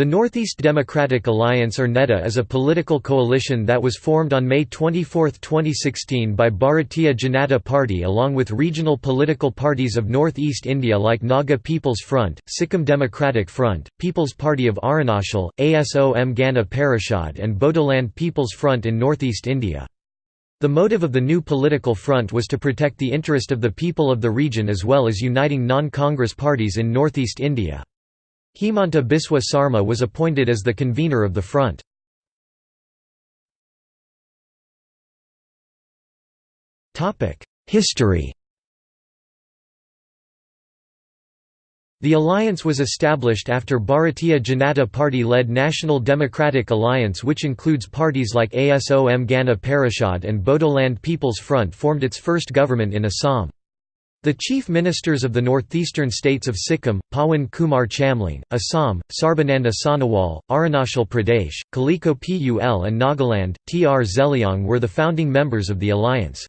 The Northeast Democratic Alliance or NEDA is a political coalition that was formed on May 24, 2016 by Bharatiya Janata Party along with regional political parties of Northeast India like Naga People's Front, Sikkim Democratic Front, People's Party of Arunachal, ASOM Gana Parishad and Bodoland People's Front in Northeast India. The motive of the new political front was to protect the interest of the people of the region as well as uniting non-Congress parties in Northeast India. Himanta Biswa Sarma was appointed as the convener of the front. History The alliance was established after Bharatiya Janata Party-led National Democratic Alliance which includes parties like ASOM Gana Parishad and Bodoland People's Front formed its first government in Assam. The chief ministers of the northeastern states of Sikkim, Pawan Kumar Chamling, Assam, Sarbananda Sonowal, Arunachal Pradesh, Kalikho Pul and Nagaland, T. R. Zeliang were the founding members of the alliance.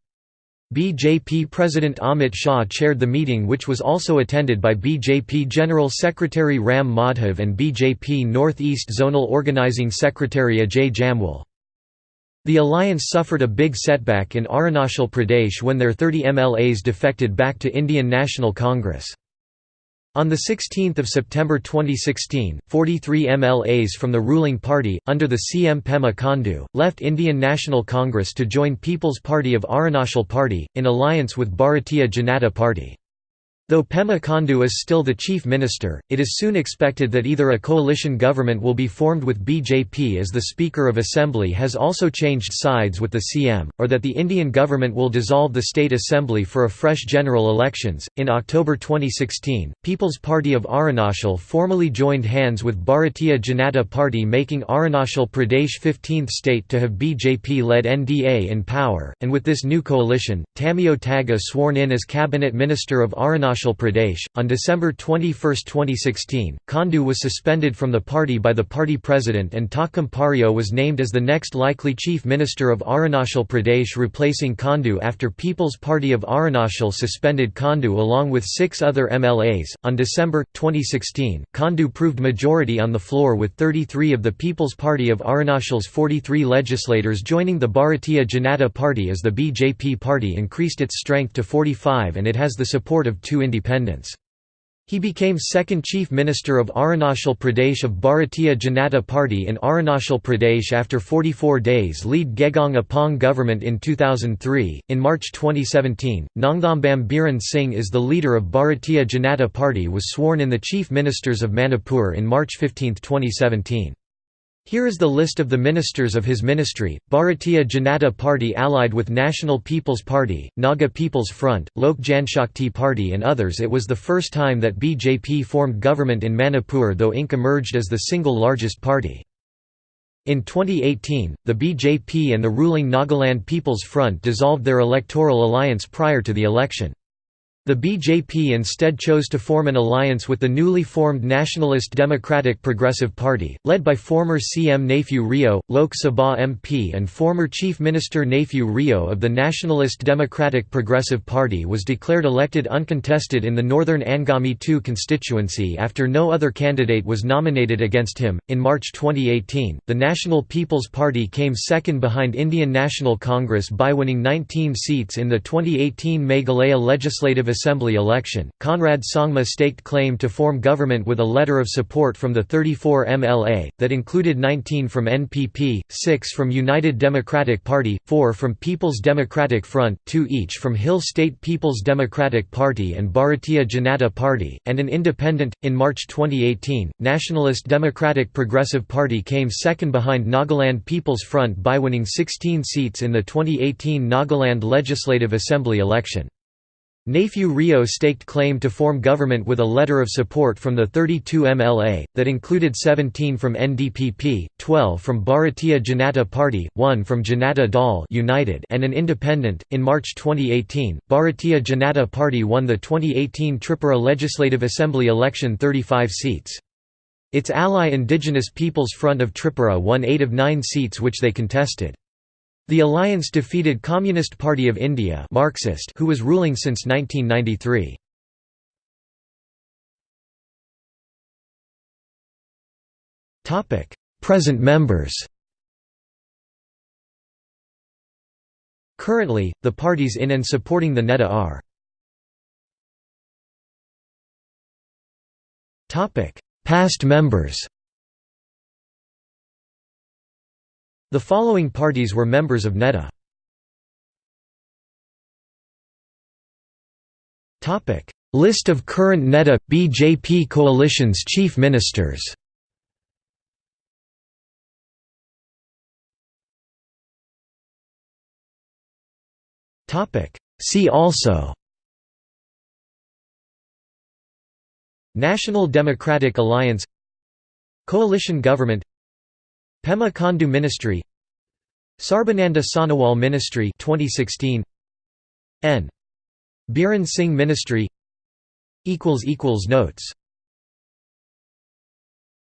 BJP President Amit Shah chaired the meeting which was also attended by BJP General Secretary Ram Madhav and BJP North-East Zonal Organizing Secretary Ajay Jamwal. The alliance suffered a big setback in Arunachal Pradesh when their 30 MLAs defected back to Indian National Congress. On 16 September 2016, 43 MLAs from the ruling party, under the CM Pema Khandu, left Indian National Congress to join People's Party of Arunachal Party, in alliance with Bharatiya Janata Party. Though Pema Khandu is still the chief minister, it is soon expected that either a coalition government will be formed with BJP as the Speaker of Assembly has also changed sides with the CM, or that the Indian government will dissolve the State Assembly for a fresh general elections. In October 2016, People's Party of Arunachal formally joined hands with Bharatiya Janata Party, making Arunachal Pradesh 15th state to have BJP led NDA in power, and with this new coalition, Tamiyo Taga sworn in as Cabinet Minister of Arunachal Arunachal Pradesh. On December 21, 2016, Khandu was suspended from the party by the party president and Takam Pario was named as the next likely chief minister of Arunachal Pradesh replacing Khandu after People's Party of Arunachal suspended Khandu along with six other MLAs. On December 2016, Khandu proved majority on the floor with 33 of the People's Party of Arunachal's 43 legislators joining the Bharatiya Janata Party as the BJP party increased its strength to 45 and it has the support of two independence. He became second chief minister of Arunachal Pradesh of Bharatiya Janata Party in Arunachal Pradesh after 44 days lead Gegong Apong government in 2003. In March 2017, Nongthambam Biren Singh is the leader of Bharatiya Janata Party was sworn in the chief ministers of Manipur in March 15, 2017. Here is the list of the ministers of his ministry, Bharatiya Janata Party allied with National People's Party, Naga People's Front, Lok Janshakti Party and others It was the first time that BJP formed government in Manipur though Inc emerged as the single largest party. In 2018, the BJP and the ruling Nagaland People's Front dissolved their electoral alliance prior to the election. The BJP instead chose to form an alliance with the newly formed Nationalist Democratic Progressive Party, led by former CM Neiphiu Rio, Lok Sabha MP and former Chief Minister Neiphiu Rio of the Nationalist Democratic Progressive Party was declared elected uncontested in the Northern Angami II constituency after no other candidate was nominated against him. In March 2018, the National People's Party came second behind Indian National Congress by winning 19 seats in the 2018 Meghalaya Legislative Assembly election, Conrad Sangma staked claim to form government with a letter of support from the 34 MLA, that included 19 from NPP, 6 from United Democratic Party, 4 from People's Democratic Front, 2 each from Hill State People's Democratic Party and Bharatiya Janata Party, and an independent. In March 2018, Nationalist Democratic Progressive Party came second behind Nagaland People's Front by winning 16 seats in the 2018 Nagaland Legislative Assembly election. Neiphiu Rio staked claim to form government with a letter of support from the 32 MLA, that included 17 from NDPP, 12 from Bharatiya Janata Party, 1 from Janata Dal United and an independent. In March 2018, Bharatiya Janata Party won the 2018 Tripura Legislative Assembly election 35 seats. Its ally Indigenous Peoples Front of Tripura won 8 of 9 seats which they contested. The alliance defeated Communist Party of India Marxist who was ruling since 1993. Present members Currently, the parties in and supporting the NEDA are Past members The following parties were members of NEDA List of current NEDA – BJP coalition's chief ministers See also National Democratic Alliance Coalition Government Pema Khandu Ministry Sarbananda Sonowal Ministry 2016 N. Biren Singh Ministry equals equals notes